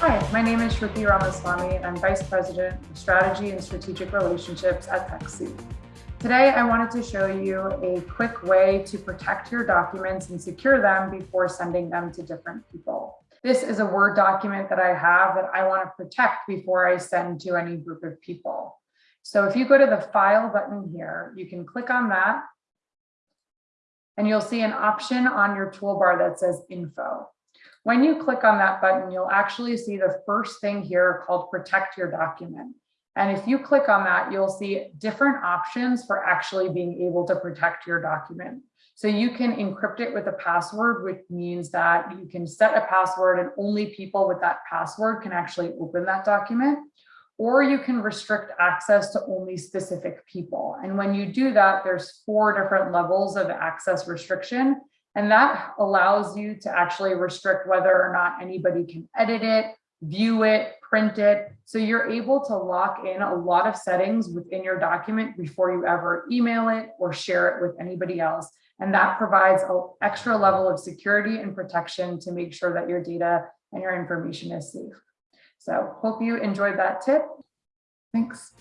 Hi, my name is Shruti Ramaswamy, and I'm Vice President of Strategy and Strategic Relationships at TechSoup. Today, I wanted to show you a quick way to protect your documents and secure them before sending them to different people. This is a Word document that I have that I want to protect before I send to any group of people. So if you go to the File button here, you can click on that, and you'll see an option on your toolbar that says Info. When you click on that button, you'll actually see the first thing here called protect your document. And if you click on that, you'll see different options for actually being able to protect your document. So you can encrypt it with a password, which means that you can set a password and only people with that password can actually open that document. Or you can restrict access to only specific people. And when you do that, there's four different levels of access restriction. And that allows you to actually restrict whether or not anybody can edit it, view it, print it. So you're able to lock in a lot of settings within your document before you ever email it or share it with anybody else. And that provides an extra level of security and protection to make sure that your data and your information is safe. So hope you enjoyed that tip. Thanks.